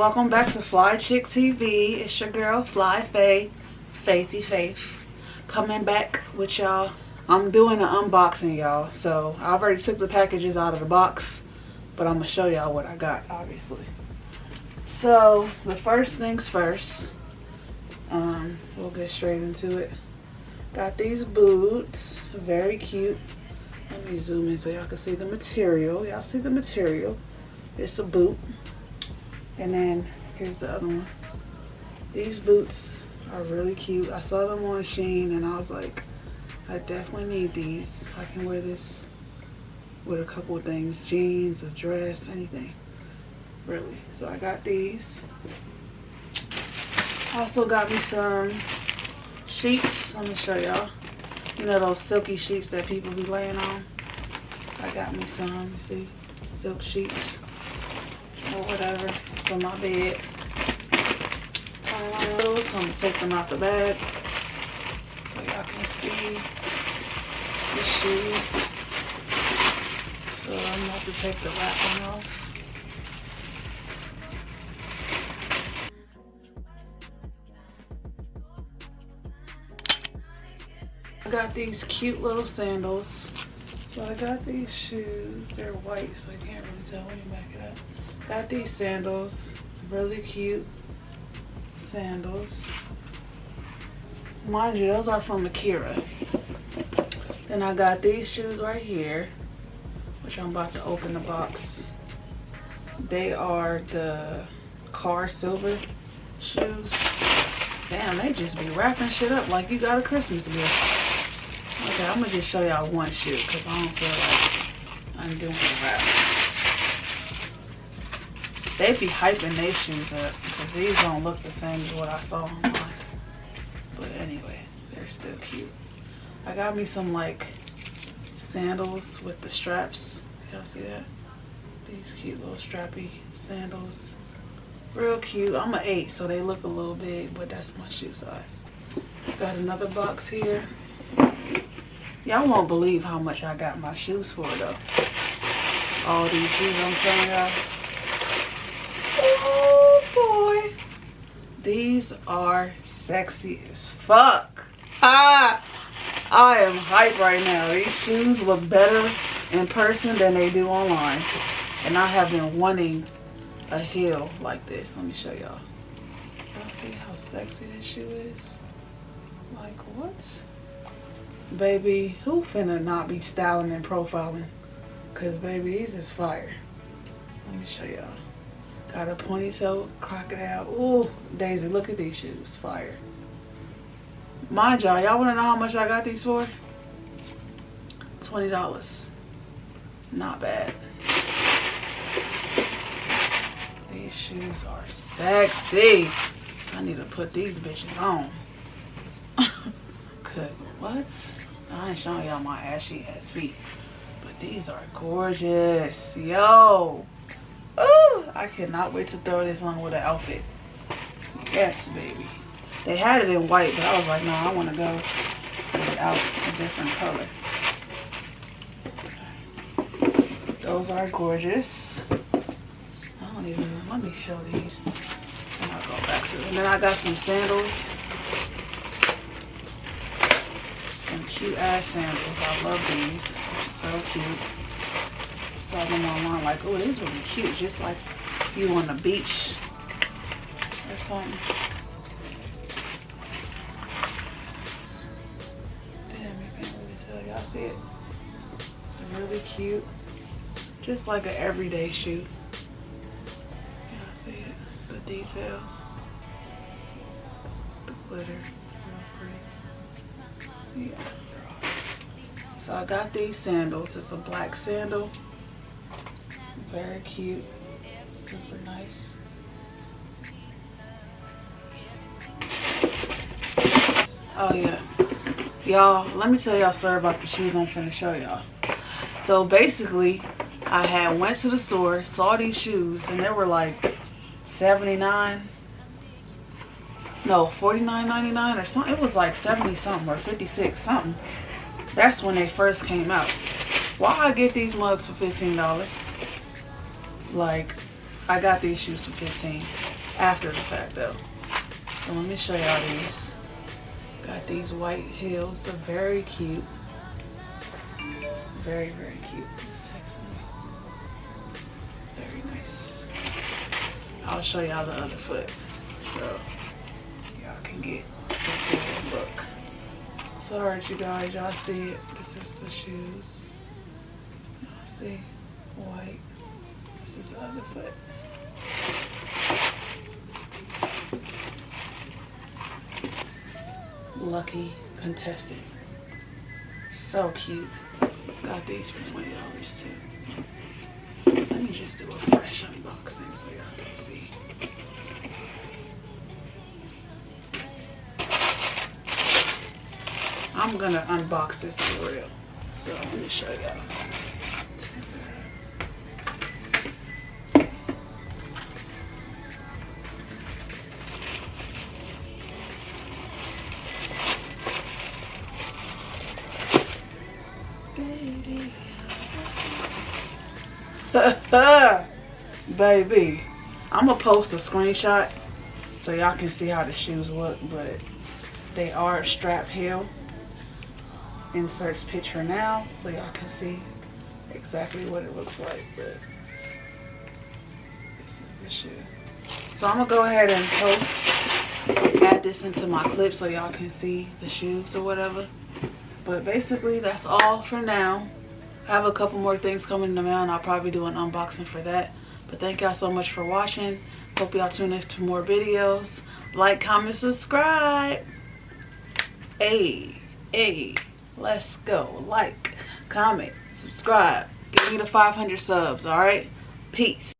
welcome back to Fly Chick TV. It's your girl Fly Faye, Faithy Faith, coming back with y'all. I'm doing an unboxing y'all, so I already took the packages out of the box, but I'm gonna show y'all what I got obviously. So the first things first, um, we'll get straight into it. Got these boots, very cute. Let me zoom in so y'all can see the material. Y'all see the material. It's a boot. And then here's the other one. These boots are really cute. I saw them on Shein and I was like, I definitely need these. I can wear this with a couple of things. Jeans, a dress, anything. Really. So I got these. Also got me some sheets. Let me show y'all. You know those silky sheets that people be laying on? I got me some, see? Silk sheets or whatever for my bed. Um, so I'm gonna take them out the bag so y'all can see the shoes. So I'm about to take the wrapping off. I got these cute little sandals. So I got these shoes. They're white, so I can't really tell when you back it up. Got these sandals, really cute sandals. Mind you, those are from Akira. Then I got these shoes right here, which I'm about to open the box. They are the car silver shoes. Damn, they just be wrapping shit up like you got a Christmas gift. Okay, I'm gonna just show y'all one shoe because I don't feel like I'm doing the wrap. They be hyping their shoes up because these don't look the same as what I saw online. But anyway, they're still cute. I got me some like sandals with the straps. Y'all see that? These cute little strappy sandals. Real cute. I'm an 8, so they look a little big, but that's my shoe size. Got another box here. Y'all won't believe how much I got my shoes for, though. All these shoes I'm showing y'all. Oh boy. These are sexy as fuck. Ah, I am hype right now. These shoes look better in person than they do online. And I have been wanting a heel like this. Let me show y'all. Y'all see how sexy this shoe is? Like what? Baby, who finna not be styling and profiling? Cause baby, these is fire. Let me show y'all. Got a ponytail crocodile. Ooh, Daisy, look at these shoes. Fire. Mind y'all, y'all want to know how much I got these for? $20. Not bad. These shoes are sexy. I need to put these bitches on. Cause what? I ain't showing y'all my ashy ass feet. But these are gorgeous. Yo. Ooh, I cannot wait to throw this on with an outfit. Yes, baby. They had it in white, but I was like, no, I want to go without a different color. Those are gorgeous. I don't even, let me show these. And I'll go back to them. And then I got some sandals. Cute ass sandals. I love these. They're so cute I saw them online like, oh, these would be cute, just like you on the beach or something. Damn, you can't really tell. Y'all see it? It's really cute. Just like an everyday shoe. Y'all see it? The details. The glitter. Yeah. So I got these sandals. It's a black sandal. Very cute. Super nice. Oh yeah. Y'all, let me tell y'all story about the shoes I'm finna show y'all. So basically, I had went to the store, saw these shoes, and they were like 79 no 49.99 or something it was like 70 something or 56 something that's when they first came out why I get these mugs for $15 like, I got these shoes for 15 after the fact though. So let me show y'all these. Got these white heels, so very cute. Very, very cute. Very nice. I'll show y'all the other foot. So y'all can get. So alright you guys, y'all see it. This is the shoes. Y'all see? White. This is the other foot. Lucky contestant. So cute. Got these for twenty dollars too. Let me just do a fresh unboxing so y'all can see. I'm gonna unbox this for real. So let me show y'all. Baby, I'm gonna post a screenshot so y'all can see how the shoes look, but they are strap heel. Inserts picture now so y'all can see exactly what it looks like, but this is the shoe. So I'm gonna go ahead and post, add this into my clip so y'all can see the shoes or whatever. But basically that's all for now. I have a couple more things coming in the mail and I'll probably do an unboxing for that. But thank y'all so much for watching. Hope y'all tune in to more videos. Like, comment, subscribe. Hey, hey, let's go. Like, comment, subscribe. Give me the 500 subs, all right? Peace.